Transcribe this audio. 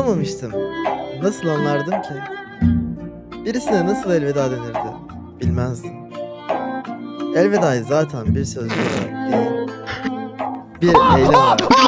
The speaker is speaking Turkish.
anlamamıştım. Nasıl anlardım ki? Birisine nasıl elveda denirdi? Bilmezdim. Elveda'yı zaten bir söz olarak değil. Bir eylem olarak.